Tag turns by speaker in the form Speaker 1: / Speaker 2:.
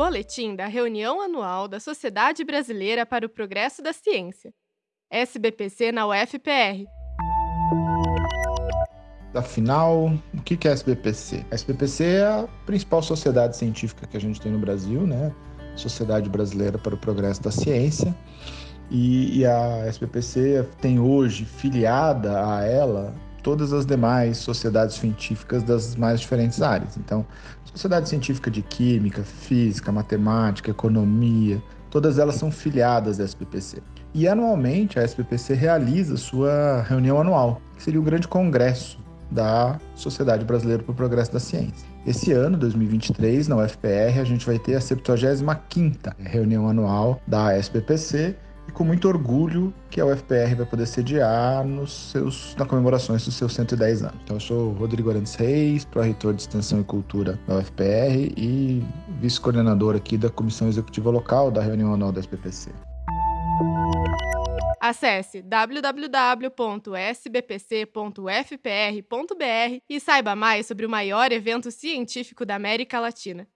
Speaker 1: Boletim da reunião anual da Sociedade Brasileira para o Progresso da Ciência. SBPC na UFPR.
Speaker 2: Afinal, o que é a SBPC? A SBPC é a principal sociedade científica que a gente tem no Brasil, né? Sociedade Brasileira para o Progresso da Ciência. E, e a SBPC tem hoje filiada a ela todas as demais sociedades científicas das mais diferentes áreas. Então, sociedade científica de química, física, matemática, economia, todas elas são filiadas à SBPC. E anualmente a SBPC realiza sua reunião anual, que seria o grande congresso da Sociedade Brasileira para o Progresso da Ciência. Esse ano, 2023, na UFPR, a gente vai ter a 75ª reunião anual da SBPC e com muito orgulho que a UFPR vai poder sediar nos seus, na comemorações dos seus 110 anos. Então, eu sou Rodrigo Arantes Reis, pró-reitor de Extensão e Cultura da UFPR e vice-coordenador aqui da Comissão Executiva Local da reunião anual da SBPC.
Speaker 1: Acesse www.sbpc.ufpr.br e saiba mais sobre o maior evento científico da América Latina.